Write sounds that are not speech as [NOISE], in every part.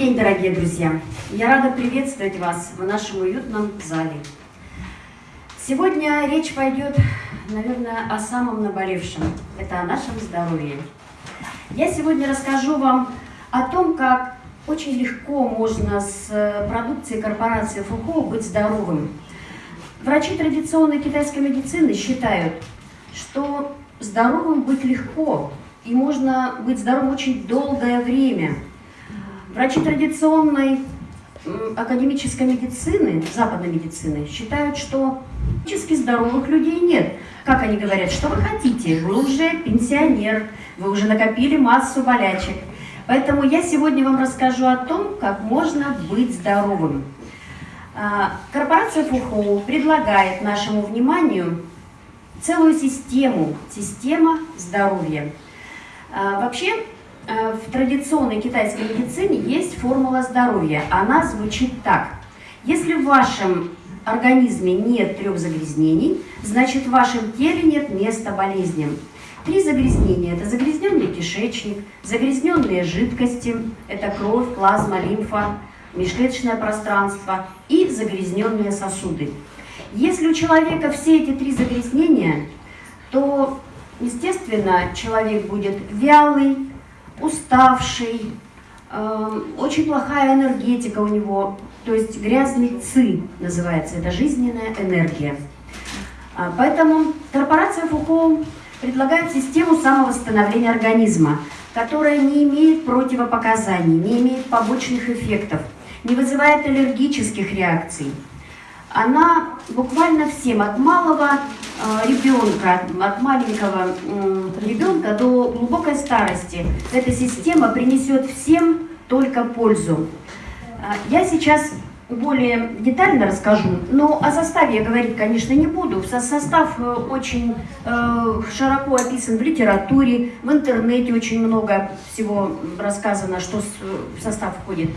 день, дорогие друзья! Я рада приветствовать вас в нашем уютном зале. Сегодня речь пойдет, наверное, о самом наболевшем. Это о нашем здоровье. Я сегодня расскажу вам о том, как очень легко можно с продукцией корпорации Фухо быть здоровым. Врачи традиционной китайской медицины считают, что здоровым быть легко, и можно быть здоровым очень долгое время – Врачи традиционной академической медицины, западной медицины, считают, что физически здоровых людей нет. Как они говорят, что вы хотите? Вы уже пенсионер, вы уже накопили массу болячек. Поэтому я сегодня вам расскажу о том, как можно быть здоровым. А, корпорация Фухоу предлагает нашему вниманию целую систему, система здоровья. А, вообще, в традиционной китайской медицине есть формула здоровья. Она звучит так. Если в вашем организме нет трех загрязнений, значит в вашем теле нет места болезням. Три загрязнения – это загрязненный кишечник, загрязненные жидкости – это кровь, плазма, лимфа, межклеточное пространство и загрязненные сосуды. Если у человека все эти три загрязнения, то, естественно, человек будет вялый, уставший, э, очень плохая энергетика у него, то есть грязный ци называется, это жизненная энергия. А, поэтому корпорация Фуко предлагает систему самовосстановления организма, которая не имеет противопоказаний, не имеет побочных эффектов, не вызывает аллергических реакций. Она буквально всем, от малого ребенка, от маленького ребенка до глубокой старости. Эта система принесет всем только пользу. Э, я сейчас более детально расскажу, но о составе я говорить, конечно, не буду. Состав э, очень широко описан в литературе, в интернете очень много всего рассказано, что в состав входит.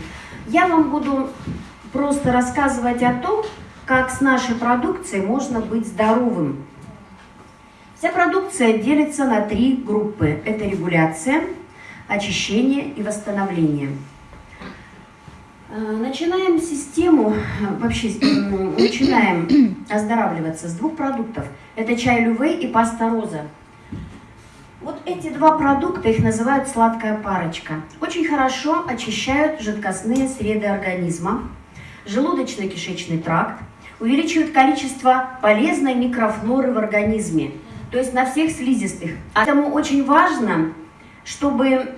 Я вам буду просто рассказывать о том, как с нашей продукцией можно быть здоровым. Вся продукция делится на три группы. Это регуляция, очищение и восстановление. Э, начинаем систему, вообще начинаем оздоравливаться с двух продуктов. Это чай лювей и паста роза. Вот эти два продукта, их называют сладкая парочка. Очень хорошо очищают жидкостные среды организма, желудочно-кишечный тракт, увеличивают количество полезной микрофлоры в организме, то есть на всех слизистых. Поэтому очень важно, чтобы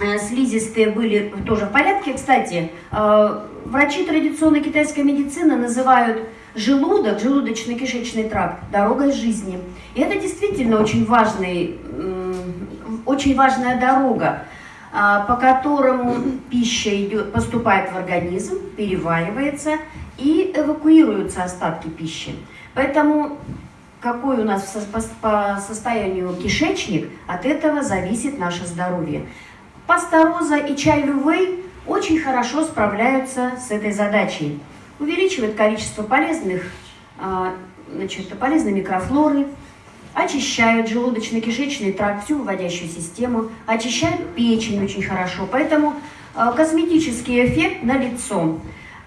э, слизистые были тоже в порядке. Кстати, э, врачи традиционной китайской медицины называют желудок, желудочно-кишечный тракт дорогой жизни. И это действительно очень, важный, очень важная дорога, э, по которому пища идет, поступает в организм, переваривается и эвакуируются остатки пищи. Поэтому какой у нас по состоянию кишечник, от этого зависит наше здоровье. Пастороза и чай лювей очень хорошо справляются с этой задачей. Увеличивают количество полезных, а, значит, полезной микрофлоры, очищают желудочно-кишечный тракт, всю выводящую систему, очищают печень очень хорошо. Поэтому а, косметический эффект на лицо.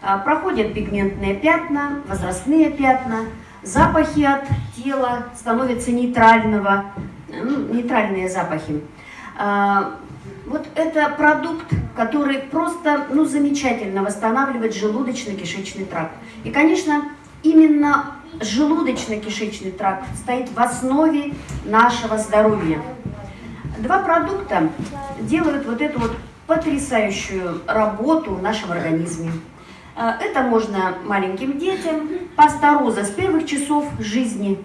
А, проходят пигментные пятна, возрастные пятна, запахи от тела становятся нейтрального, ну, нейтральные запахи. А, вот это продукт, который просто ну, замечательно восстанавливает желудочно-кишечный тракт. И, конечно, именно желудочно-кишечный тракт стоит в основе нашего здоровья. Два продукта делают вот эту вот потрясающую работу в нашем организме. А, это можно маленьким детям. Паста роза с первых часов жизни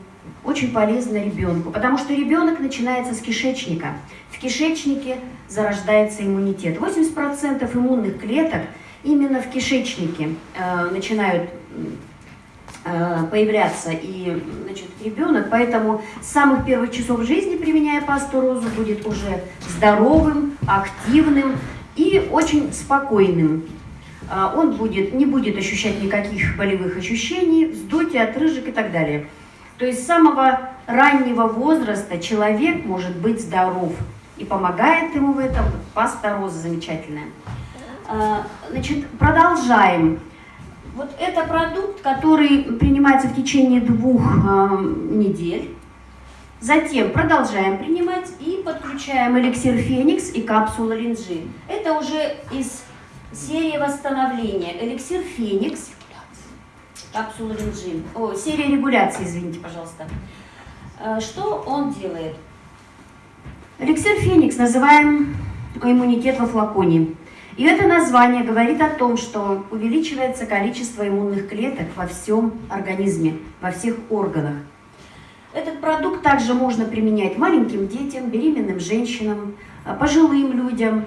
очень полезна ребенку, потому что ребенок начинается с кишечника. В кишечнике зарождается иммунитет. 80% иммунных клеток именно в кишечнике э, начинают э, появляться и значит, ребенок, поэтому с самых первых часов жизни, применяя пасту розу, будет уже здоровым, активным и очень спокойным. А, он будет, не будет ощущать никаких болевых ощущений, вздутия, отрыжек и так далее. То есть с самого раннего возраста человек может быть здоров. И помогает ему в этом паста роза замечательная. А, значит, продолжаем. Вот это продукт, который принимается в течение двух э, недель. Затем продолжаем принимать и подключаем эликсир Феникс и капсулу Линджи. Это уже из серии восстановления. Эликсир Феникс, капсула Линджи. О, серия регуляции, извините, пожалуйста. Э, что он делает? Эликсир Феникс называем иммунитет во флаконе. И это название говорит о том, что увеличивается количество иммунных клеток во всем организме, во всех органах. Этот продукт также можно применять маленьким детям, беременным женщинам, э, пожилым людям.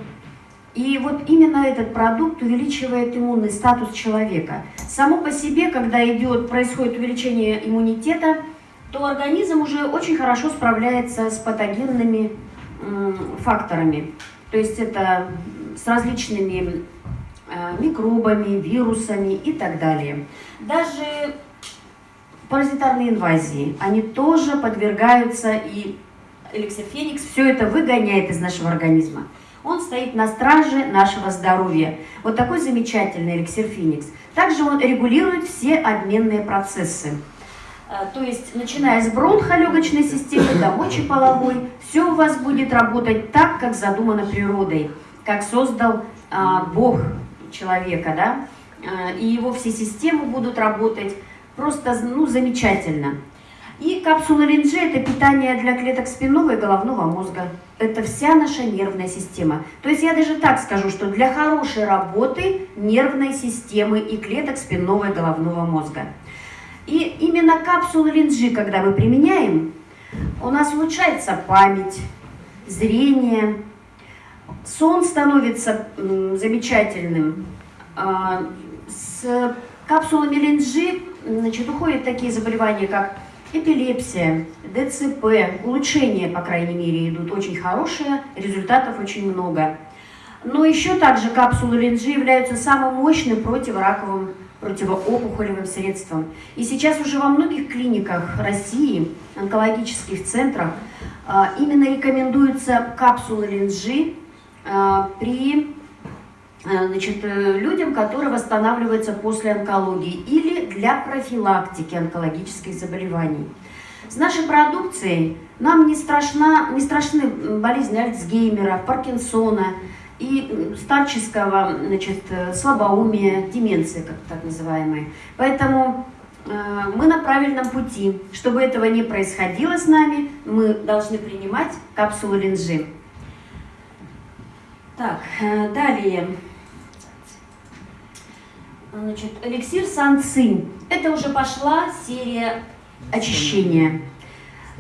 И вот именно этот продукт увеличивает иммунный статус человека. Само по себе, когда идет, происходит увеличение иммунитета, то организм уже очень хорошо справляется с патогенными факторами. То есть это с различными э, микробами, вирусами и так далее. Даже паразитарные инвазии, они тоже подвергаются, и эликсир Феникс все это выгоняет из нашего организма. Он стоит на страже нашего здоровья. Вот такой замечательный эликсир Феникс. Также он регулирует все обменные процессы. Э, то есть, начиная с бронхолегочной системы до мочеполовой, все у вас будет работать так, как задумано природой, как создал а, Бог человека, да, а, и его все системы будут работать просто, ну, замечательно. И капсула Линджи – это питание для клеток спинного и головного мозга. Это вся наша нервная система. То есть я даже так скажу, что для хорошей работы нервной системы и клеток спинного и головного мозга. И именно капсулу линджи, когда мы применяем, у нас улучшается память, зрение, сон становится замечательным. А, с капсулами линджи значит, уходят такие заболевания, как эпилепсия, ДЦП, улучшения, по крайней мере, идут очень хорошие, результатов очень много. Но еще также капсулы линджи являются самым мощным противораковым противоопухолевым средством. И сейчас уже во многих клиниках России, онкологических центрах, а, именно рекомендуются капсулы линджи а, при значит, э, людям, которые восстанавливаются после онкологии или для профилактики онкологических заболеваний. С нашей продукцией нам не, страшна, не страшны болезни Альцгеймера, Паркинсона, и старческого значит, слабоумия, деменции, как так называемой. Поэтому э, мы на правильном пути. Чтобы этого не происходило с нами, мы должны принимать капсулу линжи. Так, э, далее. Значит, эликсир Санцинь. Это уже пошла серия очищения.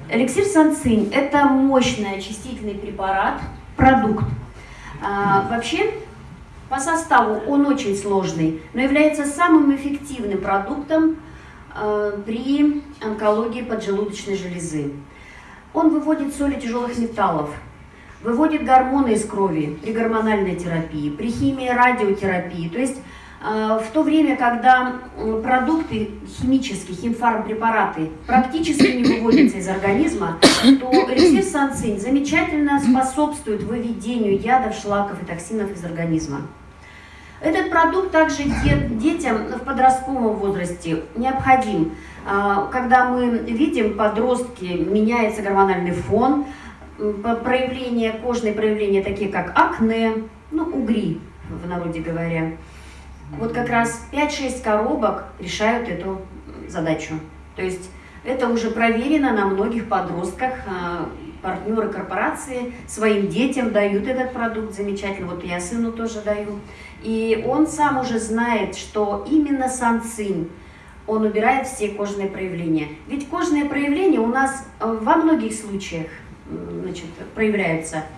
Эликсир Санцинь – это мощный очистительный препарат, продукт, а, вообще, по составу он очень сложный, но является самым эффективным продуктом а, при онкологии поджелудочной железы. Он выводит соли тяжелых металлов, выводит гормоны из крови при гормональной терапии, при химии радиотерапии. То есть в то время, когда продукты химические, химфармпрепараты практически не выводятся из организма, то эликсир санцинь замечательно способствует выведению ядов, шлаков и токсинов из организма. Этот продукт также детям в подростковом возрасте необходим. А, когда мы видим подростки, меняется гормональный фон, проявления, кожные проявления, такие как акне, ну, угри, в народе говоря, вот как раз 5-6 коробок решают эту задачу. То есть это уже проверено на многих подростках. А, партнеры корпорации своим детям дают этот продукт замечательно. Вот я сыну тоже даю. И он сам уже знает, что именно санцин, он убирает все кожные проявления. Ведь кожные проявления у нас во многих случаях значит, проявляются –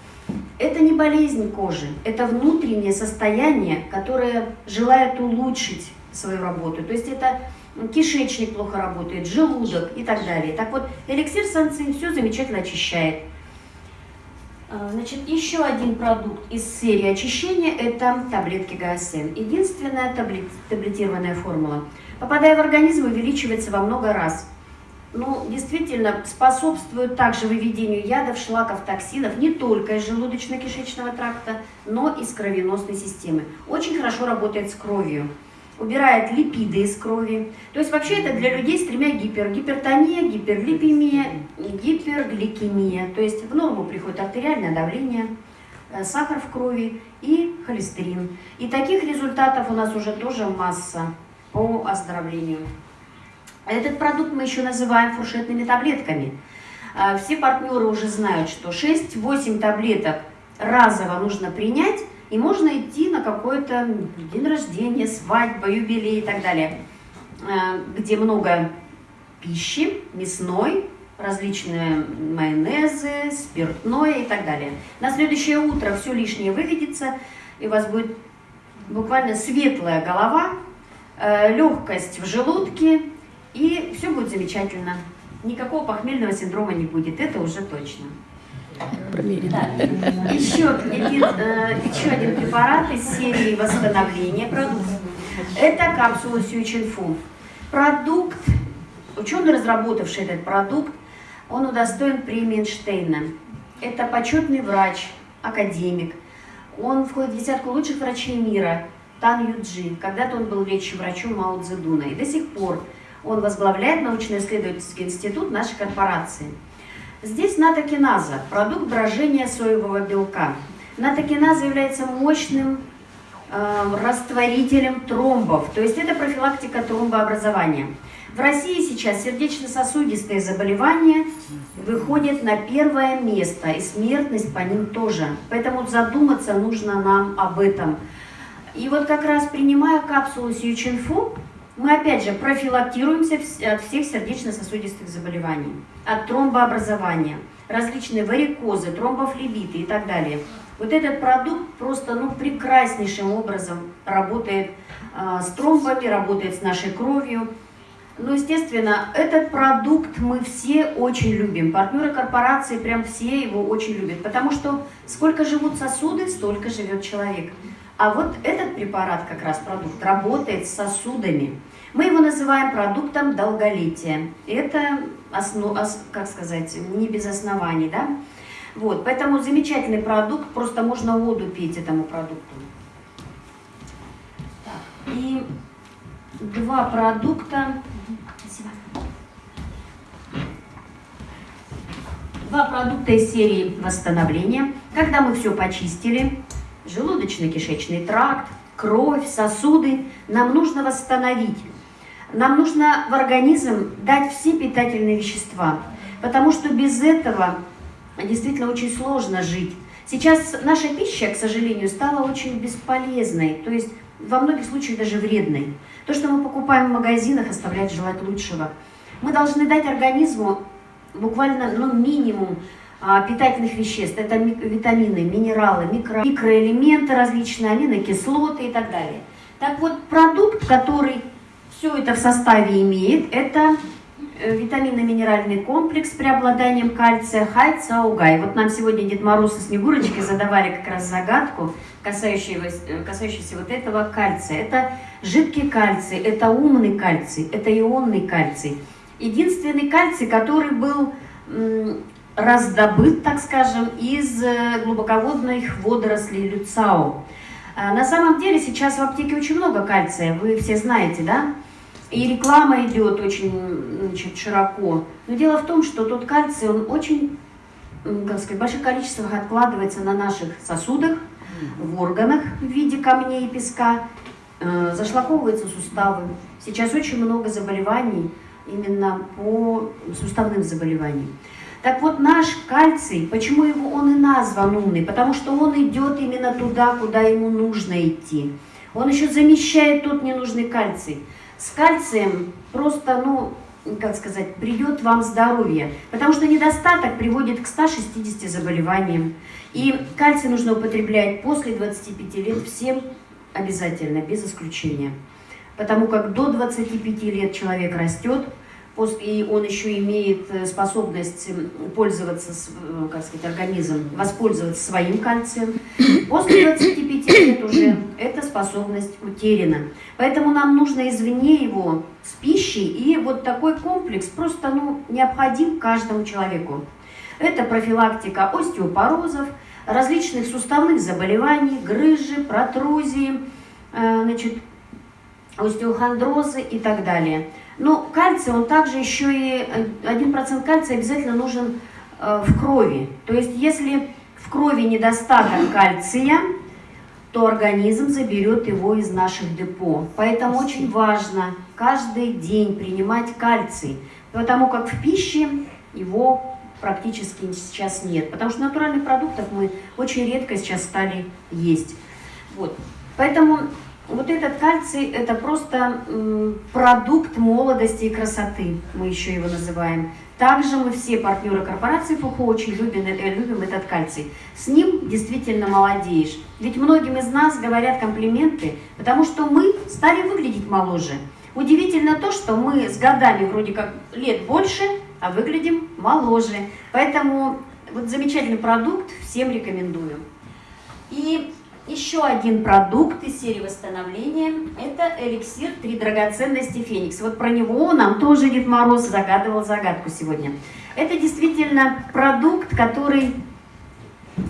это не болезнь кожи, это внутреннее состояние, которое желает улучшить свою работу. То есть это кишечник плохо работает, желудок и так далее. Так вот, эликсир санцин все замечательно очищает. А, значит, еще один продукт из серии очищения – это таблетки ГАСН. Единственная таблет, таблетированная формула. Попадая в организм, увеличивается во много раз. Ну, действительно способствует также выведению ядов, шлаков, токсинов не только из желудочно-кишечного тракта, но и с кровеносной системы. Очень хорошо работает с кровью убирает липиды из крови. То есть вообще это для людей с тремя гипер. Гипертония, гиперлипемия, гипергликемия. То есть в норму приходит артериальное давление, э, сахар в крови и холестерин. И таких результатов у нас уже тоже масса по оздоровлению. Этот продукт мы еще называем фуршетными таблетками. Э, все партнеры уже знают, что 6-8 таблеток разово нужно принять, и можно идти на какой-то день рождения, свадьба, юбилей и так далее, э, где много пищи, мясной, различные майонезы, спиртное и так далее. На следующее утро все лишнее выведется, и у вас будет буквально светлая голова, э, легкость в желудке, и все будет замечательно. Никакого похмельного синдрома не будет, это уже точно. Проверено. Да. Еще, один, э, еще один препарат из серии восстановления продуктов. Это капсула Сючинфу. Продукт, ученый, разработавший этот продукт, он удостоен премии Эйнштейна. Это почетный врач, академик. Он входит в десятку лучших врачей мира. Тан Юджи. Когда-то он был лечащим врачом Мао Цзэдуна. И до сих пор он возглавляет научно-исследовательский институт нашей корпорации. Здесь натокиназа, продукт брожения соевого белка. Натокиназа является мощным э, растворителем тромбов, то есть это профилактика тромбообразования. В России сейчас сердечно-сосудистые заболевания выходят на первое место, и смертность по ним тоже. Поэтому задуматься нужно нам об этом. И вот как раз принимая капсулу Сьючинфу, мы опять же профилактируемся от всех сердечно-сосудистых заболеваний, от тромбообразования, различные варикозы, тромбофлебиты и так далее. Вот этот продукт просто ну, прекраснейшим образом работает э, с тромбами, работает с нашей кровью. Ну, естественно, этот продукт мы все очень любим. Партнеры корпорации прям все его очень любят, потому что сколько живут сосуды, столько живет человек. А вот этот препарат, как раз продукт, работает с сосудами. Мы его называем продуктом долголетия. Это, основ, как сказать, не без оснований, да? Вот, поэтому замечательный продукт, просто можно воду пить этому продукту. И два продукта. Спасибо. Два продукта из серии восстановления. Когда мы все почистили, желудочно-кишечный тракт, кровь, сосуды, нам нужно восстановить. Нам нужно в организм дать все питательные вещества, потому что без этого действительно очень сложно жить. Сейчас наша пища, к сожалению, стала очень бесполезной, то есть во многих случаях даже вредной. То, что мы покупаем в магазинах, оставляет желать лучшего. Мы должны дать организму буквально ну, минимум а, питательных веществ. Это витамины, минералы, микро, микроэлементы различные, аминокислоты и так далее. Так вот, продукт, который все это в составе имеет, это э, витаминно-минеральный комплекс с преобладанием кальция Хайцаугай. Вот нам сегодня Дед Мороз и Снегурочка задавали как раз загадку, касающуюся, э, касающуюся вот этого кальция. Это жидкий кальций, это умный кальций, это ионный кальций. Единственный кальций, который был раздобыт, так скажем, из э, глубоководных водорослей люцао. А, на самом деле сейчас в аптеке очень много кальция, вы все знаете, да? И реклама идет очень значит, широко. Но дело в том, что тот кальций, он очень, как сказать, в больших количествах откладывается на наших сосудах, в органах в виде камней и песка, э, зашлаковываются суставы. Сейчас очень много заболеваний именно по суставным заболеваниям. Так вот, наш кальций, почему его он и назван умный? Потому что он идет именно туда, куда ему нужно идти. Он еще замещает тот ненужный кальций. С кальцием просто, ну, как сказать, придет вам здоровье. Потому что недостаток приводит к 160 заболеваниям. И кальций нужно употреблять после 25 лет всем обязательно, без исключения. Потому как до 25 лет человек растет, и он еще имеет э, способность пользоваться, э, как сказать, организм, воспользоваться своим кальцием. После 25 лет уже эта способность утеряна. Поэтому нам нужно извне его с пищей, и вот такой комплекс просто ну, необходим каждому человеку. Это профилактика остеопорозов, различных суставных заболеваний, грыжи, протрузии, э, значит, остеохондрозы и так далее. Но кальций, он также еще и, 1% кальция обязательно нужен э, в крови. То есть, если в крови недостаток кальция, то организм заберет его из наших депо. Поэтому очень важно каждый день принимать кальций, потому как в пище его практически сейчас нет. Потому что натуральных продуктов мы очень редко сейчас стали есть. Вот. Поэтому вот этот кальций – это просто продукт молодости и красоты, мы еще его называем. Также мы все партнеры корпорации ФУХО очень любим, э, любим этот кальций. С ним действительно молодеешь. Ведь многим из нас говорят комплименты, потому что мы стали выглядеть моложе. Удивительно то, что мы с годами вроде как лет больше, а выглядим моложе. Поэтому вот замечательный продукт, всем рекомендую. И еще один продукт из серии восстановления – это эликсир «Три драгоценности Феникс». Вот про него нам тоже Дед Мороз загадывал загадку сегодня. Это действительно продукт, который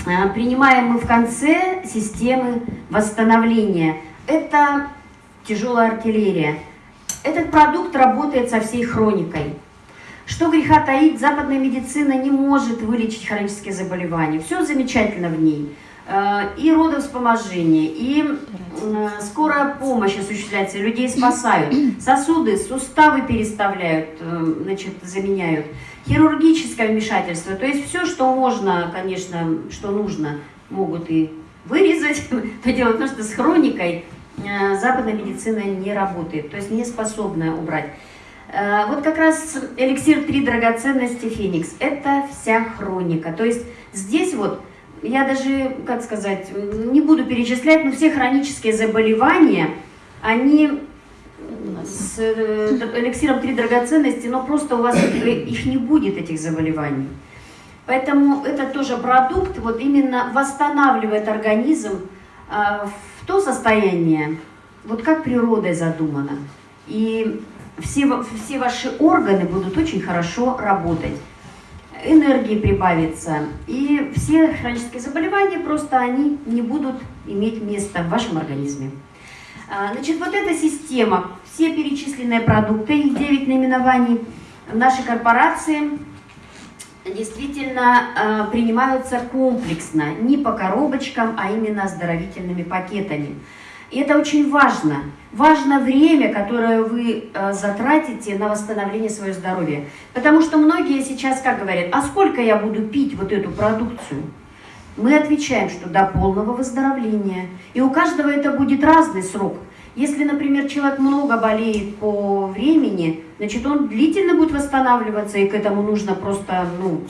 а, принимаем мы в конце системы восстановления. Это тяжелая артиллерия. Этот продукт работает со всей хроникой. Что греха таить, западная медицина не может вылечить хронические заболевания. Все замечательно в ней. Э, и родовспоможение, и э, скорая помощь осуществляется, людей спасают, сосуды, суставы переставляют, э, значит, заменяют, хирургическое вмешательство, то есть все, что можно, конечно, что нужно, могут и вырезать, [LAUGHS] то дело в том, что с хроникой западная медицина не работает, то есть не способна убрать. Вот как раз эликсир «Три драгоценности Феникс» – это вся хроника, то есть здесь вот я даже, как сказать, не буду перечислять, но все хронические заболевания, они с э, эликсиром три драгоценности, но просто у вас их не будет, этих заболеваний. Поэтому это тоже продукт, вот именно восстанавливает организм а, в то состояние, вот как природой задумано. И все, все ваши органы будут очень хорошо работать энергии прибавится, и все хронические заболевания просто они не будут иметь места в вашем организме. А, значит, вот эта система, все перечисленные продукты, их 9 наименований нашей корпорации действительно а, принимаются комплексно, не по коробочкам, а именно оздоровительными пакетами. И это очень важно. Важно время, которое вы э, затратите на восстановление своего здоровья. Потому что многие сейчас как говорят, а сколько я буду пить вот эту продукцию? Мы отвечаем, что до полного выздоровления. И у каждого это будет разный срок. Если, например, человек много болеет по времени, значит, он длительно будет восстанавливаться, и к этому нужно просто, ну,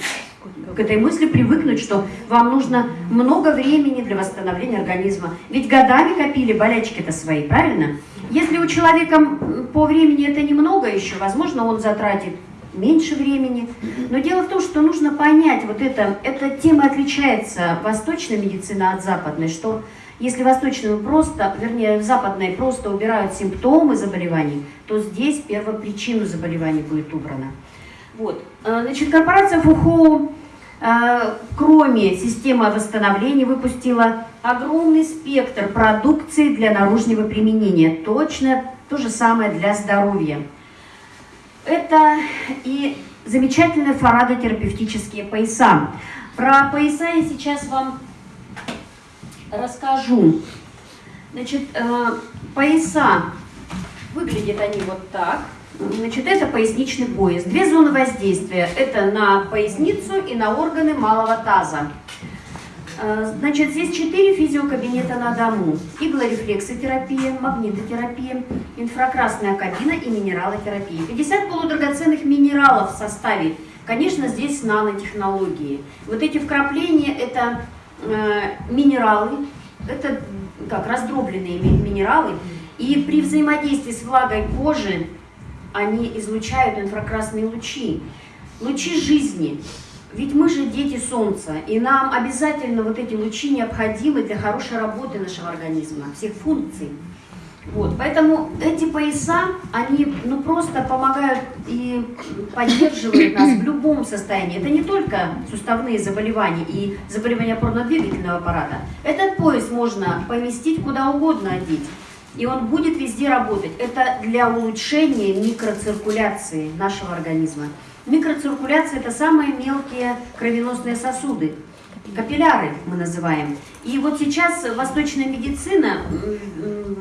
к этой мысли привыкнуть, что вам нужно много времени для восстановления организма. Ведь годами копили болячки-то свои, правильно? Если у человека по времени это немного еще, возможно, он затратит меньше времени. Но дело в том, что нужно понять, вот это, эта тема отличается, восточная медицина от западной, что если восточную просто, вернее, западной просто убирают симптомы заболеваний, то здесь первопричину заболеваний будет убрана. Вот. Э, значит, корпорация ФУХО, э, кроме системы восстановления, выпустила огромный спектр продукции для наружного применения. Точно то же самое для здоровья. Это и замечательные фарадотерапевтические пояса. Про пояса я сейчас вам расскажу. Значит, э, пояса, выглядят они вот так. Значит, это поясничный пояс. Две зоны воздействия. Это на поясницу и на органы малого таза. Э, значит, здесь четыре физиокабинета на дому. Иглорефлексотерапия, магнитотерапия, инфракрасная кабина и минералотерапия. 50 полудрагоценных минералов в составе. Конечно, здесь нанотехнологии. Вот эти вкрапления – это э, минералы, это как раздробленные минералы. И при взаимодействии с влагой кожи они излучают инфракрасные лучи, лучи жизни. Ведь мы же дети Солнца, и нам обязательно вот эти лучи необходимы для хорошей работы нашего организма, всех функций. Вот, поэтому эти пояса, они ну, просто помогают и поддерживают нас в любом состоянии. Это не только суставные заболевания и заболевания опорно-двигательного аппарата. Этот пояс можно поместить куда угодно одеть, и он будет везде работать. Это для улучшения микроциркуляции нашего организма. Микроциркуляция – это самые мелкие кровеносные сосуды, капилляры мы называем. И вот сейчас восточная медицина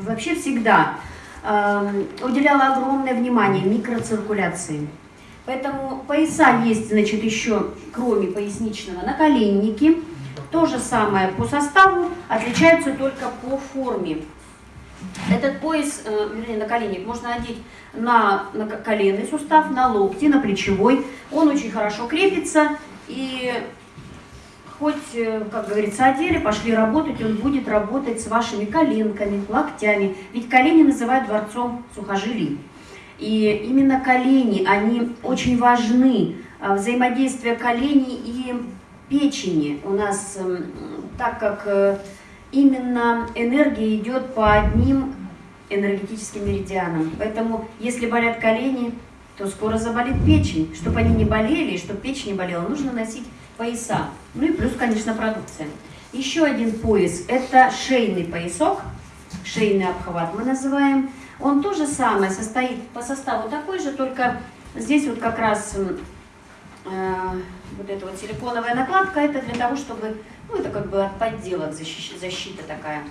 вообще всегда э, уделяла огромное внимание микроциркуляции. Поэтому пояса есть, значит, еще, кроме поясничного, наколенники. То же самое по составу, отличаются только по форме. Этот пояс, э, вернее, наколенник можно одеть на, на коленный сустав, на локти, на плечевой. Он очень хорошо крепится и хоть, э, как говорится, одели, пошли работать, он будет работать с вашими коленками, локтями. Ведь колени называют дворцом сухожилий. И именно колени, они очень важны. А, взаимодействие коленей и печени у нас, эм, так как э, именно энергия идет по одним энергетическим меридианам. Поэтому, если болят колени, то скоро заболит печень. Чтобы они не болели, чтобы печень не болела, нужно носить пояса. Ну и плюс, конечно, продукция. Еще один пояс – это шейный поясок, шейный обхват мы называем. Он тоже самое, состоит по составу такой же, только здесь вот как раз э, вот эта вот силиконовая накладка, это для того, чтобы, ну это как бы от подделок, защита, защита такая.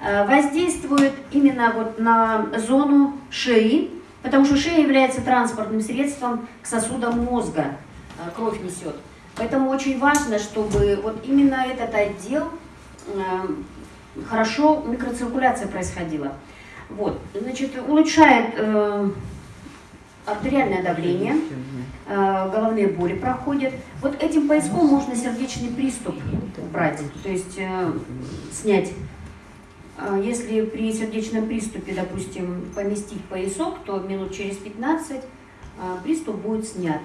Э, воздействует именно вот на зону шеи, потому что шея является транспортным средством к сосудам мозга, э, кровь несет. Поэтому очень важно, чтобы вот именно этот отдел э, хорошо микроциркуляция происходила. Вот, значит, улучшает артериальное давление, э, головные боли проходят. Вот этим пояском можно сердечный приступ убрать, то есть э, снять. Э, если при сердечном приступе, допустим, поместить поясок, то минут через 15 э, приступ будет снят.